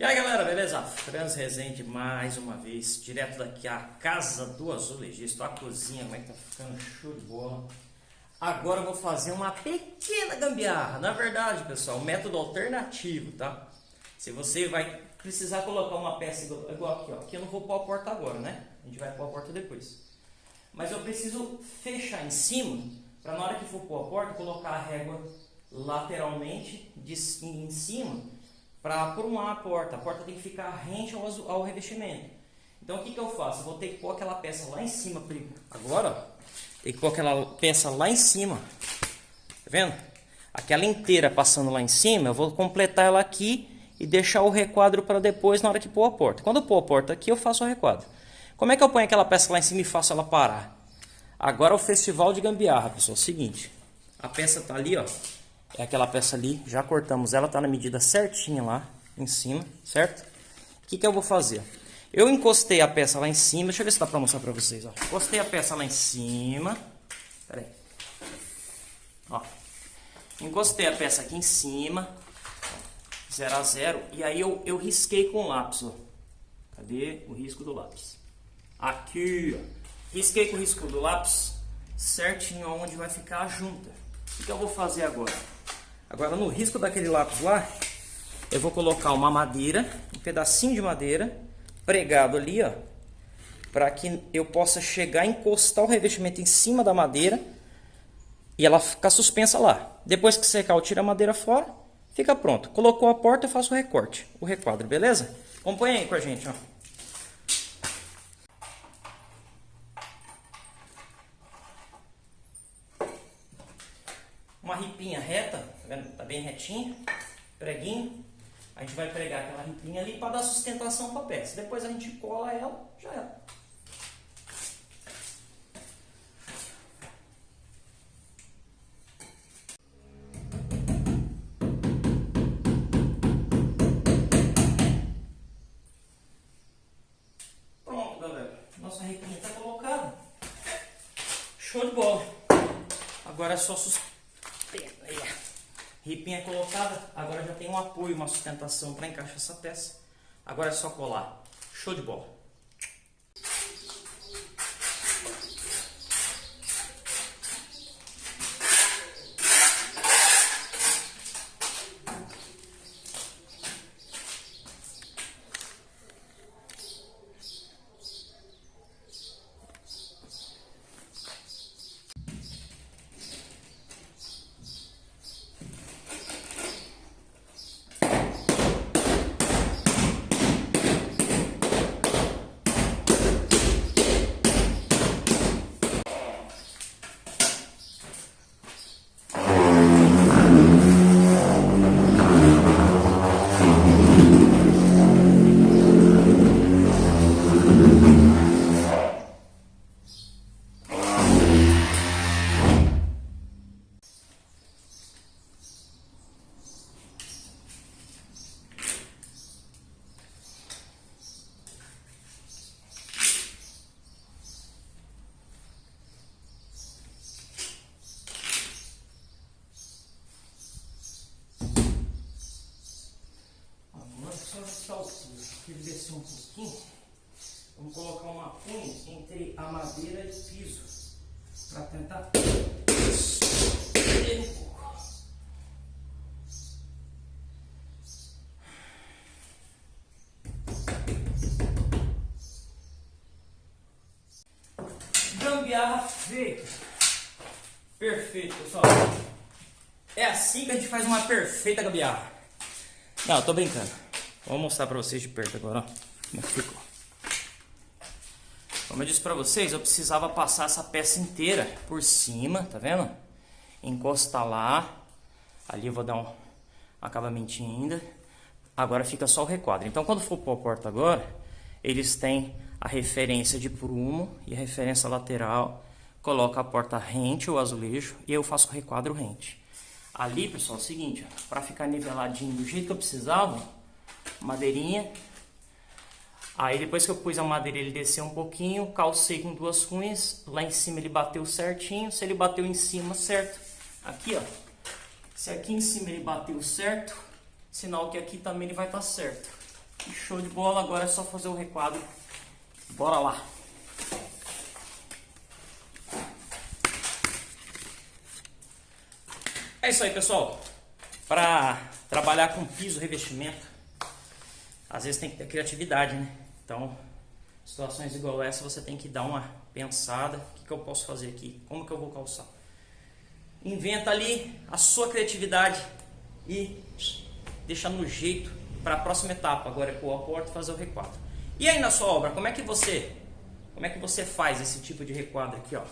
E aí galera, beleza? Franz Rezende mais uma vez, direto daqui a casa do azulejista, a cozinha, como é que tá ficando show de bola. Agora eu vou fazer uma pequena gambiarra, na verdade pessoal, método alternativo, tá? Se você vai precisar colocar uma peça igual, igual aqui, ó, aqui eu não vou pôr a porta agora, né? A gente vai pôr a porta depois. Mas eu preciso fechar em cima, para na hora que for pôr a porta, colocar a régua lateralmente de, em cima para aprumar a porta. A porta tem que ficar rente ao, ao revestimento. Então o que, que eu faço? Eu vou ter que pôr aquela peça lá em cima agora. Ó, tem que pôr aquela peça lá em cima. Tá vendo? Aquela inteira passando lá em cima, eu vou completar ela aqui e deixar o requadro para depois na hora que pôr a porta. Quando eu pôr a porta aqui, eu faço o requadro. Como é que eu ponho aquela peça lá em cima e faço ela parar? Agora é o festival de gambiarra, pessoal. Seguinte, a peça tá ali, ó. É aquela peça ali, já cortamos ela, tá na medida certinha lá em cima, certo? O que, que eu vou fazer? Eu encostei a peça lá em cima, deixa eu ver se dá pra mostrar pra vocês, ó. Encostei a peça lá em cima, pera aí. Ó, encostei a peça aqui em cima, 0 a 0, e aí eu, eu risquei com o lápis, ó. Cadê o risco do lápis? Aqui, ó. Risquei com o risco do lápis certinho onde vai ficar a junta. O que eu vou fazer agora? Agora no risco daquele lápis lá, eu vou colocar uma madeira, um pedacinho de madeira, pregado ali, ó, para que eu possa chegar encostar o revestimento em cima da madeira e ela ficar suspensa lá. Depois que secar, eu tiro a madeira fora, fica pronto. Colocou a porta, eu faço o recorte, o requadro, beleza? Acompanha aí com a gente, ó. Uma ripinha reta, tá vendo? Tá bem retinha, preguinho. A gente vai pregar aquela ripinha ali para dar sustentação para a peça. Depois a gente cola ela, já era. Pronto, galera. Nossa ripinha está colocada. Show de bola. Agora é só sustentar Ripinha colocada, agora já tem um apoio, uma sustentação para encaixar essa peça. Agora é só colar. Show de bola. ele descer um pouquinho, vamos colocar uma punha entre a madeira e o piso, para tentar um pouco. Gambiarra feita. Perfeito, pessoal. É assim que a gente faz uma perfeita gambiarra. Não, tô brincando. Vou mostrar para vocês de perto agora, ó, como é ficou. Como eu disse para vocês, eu precisava passar essa peça inteira por cima, tá vendo? Encostar lá. Ali eu vou dar um acabamentinho ainda. Agora fica só o requadro. Então quando for pôr a porta agora, eles têm a referência de prumo e a referência lateral. Coloca a porta rente, o azulejo, e eu faço o requadro rente. Ali, pessoal, é o seguinte, para ficar niveladinho do jeito que eu precisava, madeirinha. Aí depois que eu pus a madeira ele desceu um pouquinho, calcei com duas cunhas, lá em cima ele bateu certinho, se ele bateu em cima certo, aqui ó, se aqui em cima ele bateu certo, sinal que aqui também ele vai estar tá certo. Show de bola, agora é só fazer o requadro. Bora lá. É isso aí, pessoal. Para trabalhar com piso, revestimento, às vezes tem que ter criatividade, né? Então, situações igual essa, você tem que dar uma pensada. O que, que eu posso fazer aqui? Como que eu vou calçar? Inventa ali a sua criatividade e deixa no jeito para a próxima etapa. Agora é pôr a porta e fazer o requadro. E aí na sua obra, como é que você, como é que você faz esse tipo de requadro aqui, ó?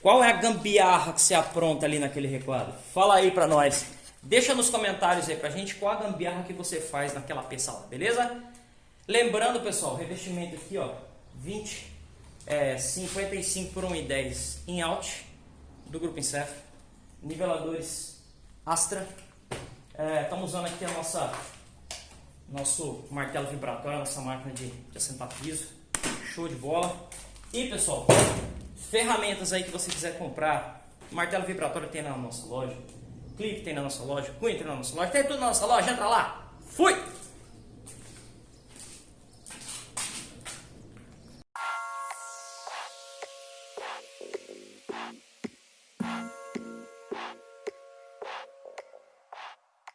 Qual é a gambiarra que você apronta ali naquele requadro? Fala aí para nós. Deixa nos comentários aí pra gente qual a gambiarra que você faz naquela peça beleza? Lembrando, pessoal, revestimento aqui, ó, 20, é, 55 por 1,10 em out do grupo Incef. Niveladores Astra. Estamos é, usando aqui a nossa nosso martelo vibratório, nossa máquina de, de assentar piso. Show de bola. E pessoal, ferramentas aí que você quiser comprar. Martelo vibratório tem na nossa loja. Clipe tem na nossa loja. Cunha tem na nossa loja. Tem tudo na nossa loja. Entra lá. Fui!